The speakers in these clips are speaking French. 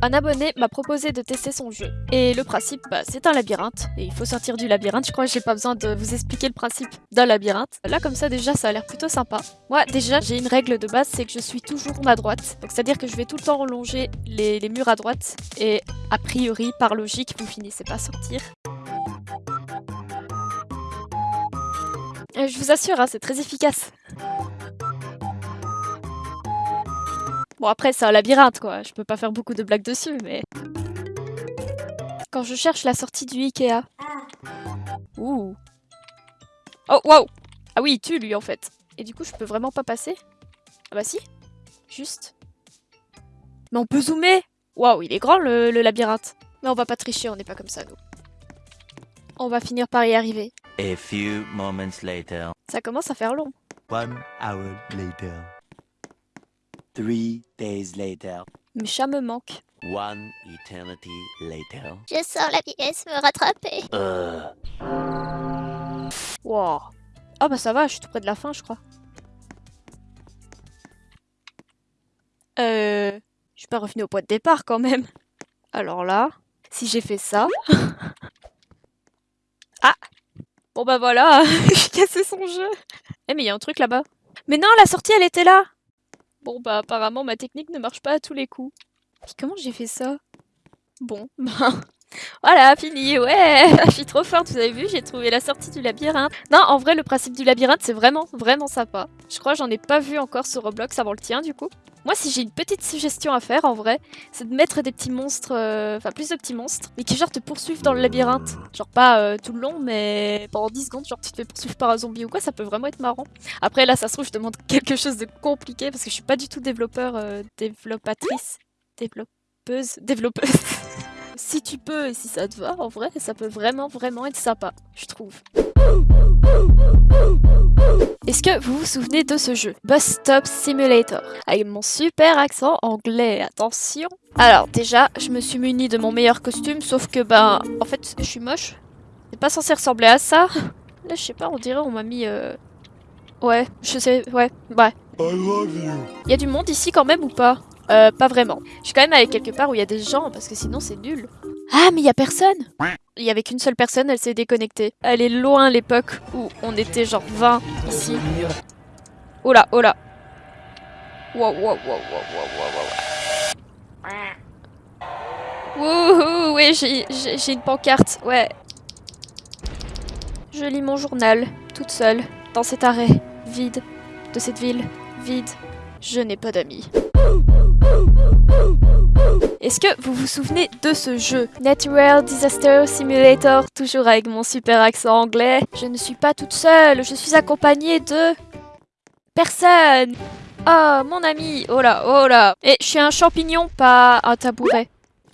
Un abonné m'a proposé de tester son jeu. Et le principe, bah, c'est un labyrinthe. Et il faut sortir du labyrinthe. Je crois que j'ai pas besoin de vous expliquer le principe d'un labyrinthe. Là, comme ça, déjà, ça a l'air plutôt sympa. Moi, déjà, j'ai une règle de base, c'est que je suis toujours à droite. Donc, c'est-à-dire que je vais tout le temps relonger les, murs à droite. Et a priori, par logique, vous finissez pas sortir. Euh, Je vous assure, hein, c'est très efficace. Bon après c'est un labyrinthe quoi, je peux pas faire beaucoup de blagues dessus mais... Quand je cherche la sortie du Ikea. Ouh. Oh wow Ah oui il tue lui en fait. Et du coup je peux vraiment pas passer? Ah bah si. Juste. Mais on peut zoomer Waouh il est grand le, le labyrinthe. Mais on va pas tricher, on n'est pas comme ça nous. On va finir par y arriver. A few moments later. Ça commence à faire long. One hour later. Three days later. Mes chats me manquent. One eternity later. Je sors la pièce me rattraper. Wow. Ah bah ça va, je suis tout près de la fin, je crois. Euh... Je suis pas revenu au point de départ quand même. Alors là, si j'ai fait ça... ah Bon bah voilà, j'ai cassé son jeu. Eh mais il y a un truc là-bas. Mais non, la sortie elle était là Bon bah apparemment ma technique ne marche pas à tous les coups. Puis comment j'ai fait ça? Bon, ben... Voilà, fini, ouais Je suis trop forte, vous avez vu, j'ai trouvé la sortie du labyrinthe. Non, en vrai, le principe du labyrinthe, c'est vraiment, vraiment sympa. Je crois j'en ai pas vu encore sur Roblox avant le tien, du coup. Moi, si j'ai une petite suggestion à faire, en vrai, c'est de mettre des petits monstres, euh, enfin plus de petits monstres, mais qui genre te poursuivent dans le labyrinthe. Genre pas euh, tout le long, mais pendant 10 secondes, genre tu te fais poursuivre par un zombie ou quoi, ça peut vraiment être marrant. Après, là, ça se trouve, je demande quelque chose de compliqué, parce que je suis pas du tout développeur, euh, développatrice, développeuse, développeuse. si tu peux et si ça te va, en vrai, ça peut vraiment, vraiment être sympa, je trouve. Est-ce que vous vous souvenez de ce jeu Bus Stop Simulator? Avec mon super accent anglais, attention Alors déjà, je me suis munie de mon meilleur costume, sauf que ben, en fait, je suis moche. C'est pas censé ressembler à ça. Là, je sais pas, on dirait on m'a mis... Euh... Ouais, je sais, ouais, ouais. Il y a du monde ici quand même ou pas? Euh, pas vraiment. Je suis quand même allée quelque part où il y a des gens, parce que sinon c'est nul. Ah, mais il y a personne Il y avait qu'une seule personne, elle s'est déconnectée. Elle est loin l'époque où on était genre 20 ici. Oh là, oh là. Wow, wow, wow, wow, wow, wow, wow. Wouhou, j'ai- j'ai une pancarte, ouais. Je lis mon journal, toute seule, dans cet arrêt, vide, de cette ville, vide. Je n'ai pas d'amis. Est-ce que vous vous souvenez de ce jeu? Natural Disaster Simulator, toujours avec mon super accent anglais. Je ne suis pas toute seule, je suis accompagnée de... Personne Oh, mon ami Oh là, oh là. Et je suis un champignon, pas un tabouret.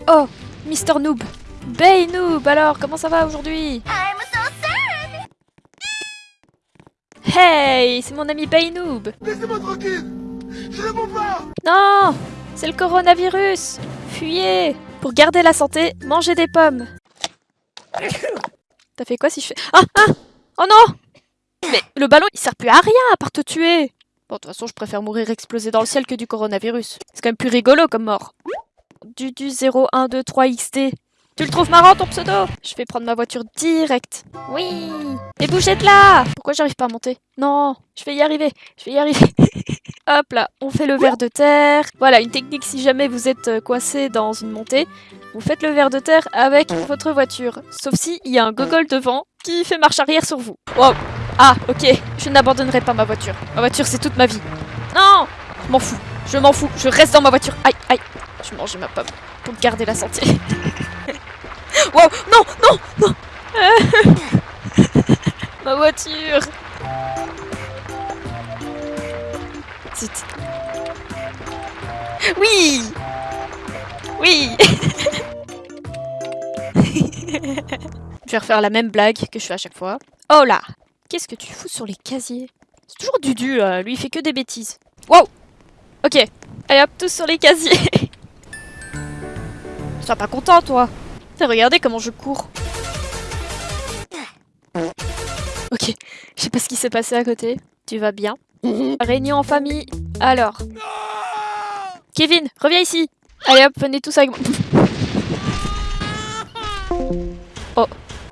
Oh, Mister Noob. Bay Noob, alors, comment ça va aujourd'hui? I'm so. Hey, c'est mon ami Bay Noob. Laissez-moi tranquille. Je réponds pas Non C'est le coronavirus Fuyez Pour garder la santé, mangez des pommes. T'as fait quoi si je fais... Ah Ah Oh non Mais le ballon, il sert plus à rien à part te tuer Bon, de toute façon, je préfère mourir explosé dans le ciel que du coronavirus. C'est quand même plus rigolo comme mort. Du du 0, 1, 2, 3 XT. Tu le trouves marrant ton pseudo? Je vais prendre ma voiture direct. Oui Et bougez de là Pourquoi j'arrive pas à monter? Non, je vais y arriver, je vais y arriver. Hop là, on fait le verre de terre. Voilà, une technique si jamais vous êtes euh, coincé dans une montée. Vous faites le verre de terre avec votre voiture. Sauf si il y a un gogol devant qui fait marche arrière sur vous. Wow. Ah, ok, je n'abandonnerai pas ma voiture. Ma voiture, c'est toute ma vie. Non Je m'en fous, je m'en fous, je reste dans ma voiture. Aïe, aïe. Je mange ma pomme pour garder la santé. wow, non, non, non. Ma voiture. Zut. Oui. Oui. Je vais refaire la même blague que je fais à chaque fois. Oh là. Qu'est-ce que tu fous sur les casiers? C'est toujours Dudu, euh, lui il fait que des bêtises. Wow. Ok, allez hop, tous sur les casiers. Sois pas content toi T'as regardé comment je cours Ok, je sais pas ce qui s'est passé à côté. Tu vas bien Réunion en famille. Alors. Kevin, reviens ici. Allez hop, venez tous avec moi. Oh.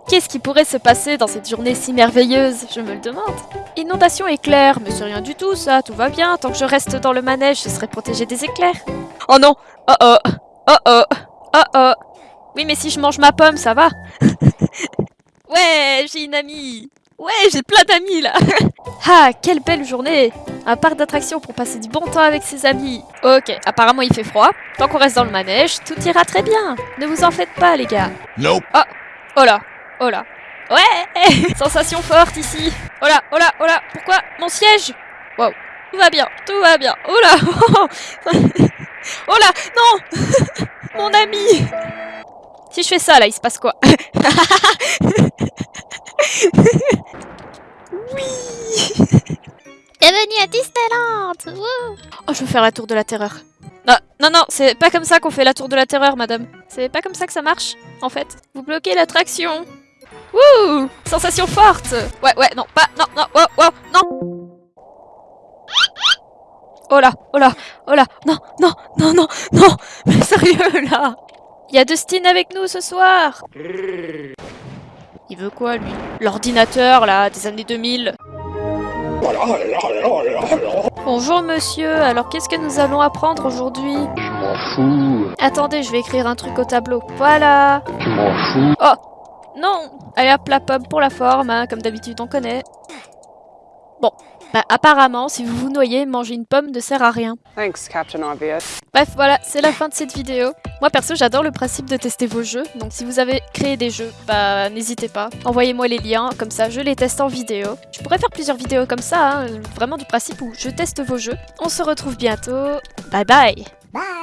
Qu'est-ce qui pourrait se passer dans cette journée si merveilleuse? Je me le demande. Inondation éclair, mais c'est rien du tout ça, tout va bien. Tant que je reste dans le manège, je serai protégée des éclairs. Oh non Oh oh Oh oh Oh oh Oui, mais si je mange ma pomme, ça va Ouais, j'ai une amie Ouais, j'ai plein d'amis là Ah, quelle belle journée Un parc d'attractions pour passer du bon temps avec ses amis. Ok, apparemment il fait froid. Tant qu'on reste dans le manège, tout ira très bien. Ne vous en faites pas les gars. Nope. Oh là, oh là. Ouais Sensation forte ici. Oh là, oh là, oh là. Pourquoi mon siège? Wow. Tout va bien, tout va bien. Oh là Oh là, non Mon ami Si je fais ça là, il se passe quoi Oui Bienvenue à Disneyland Wouh. Oh, je veux faire la tour de la terreur. Non, non, non, c'est pas comme ça qu'on fait la tour de la terreur, madame. C'est pas comme ça que ça marche, en fait. Vous bloquez l'attraction. Wouh Sensation forte Ouais, ouais, non, pas, non, non, wow, wow, non Oh là, oh là, oh là, non, non, non, non, non Mais sérieux, là Il y a Dustin avec nous ce soir. Il veut quoi, lui? L'ordinateur, là, des années 2000 Bonjour monsieur, alors qu'est-ce que nous allons apprendre aujourd'hui? Je m'en fous, Attendez, je vais écrire un truc au tableau. Voilà. Tu m'en fous. Non! Allez hop, la pomme pour la forme, hein, comme d'habitude on connaît. Bon, bah apparemment, si vous vous noyez, manger une pomme ne sert à rien. Thanks, Captain Obvious. Bref, voilà, c'est la fin de cette vidéo. Moi perso, j'adore le principe de tester vos jeux, donc si vous avez créé des jeux, bah n'hésitez pas. Envoyez-moi les liens, comme ça je les teste en vidéo. Je pourrais faire plusieurs vidéos comme ça, hein, vraiment du principe où je teste vos jeux. On se retrouve bientôt. Bye bye Bye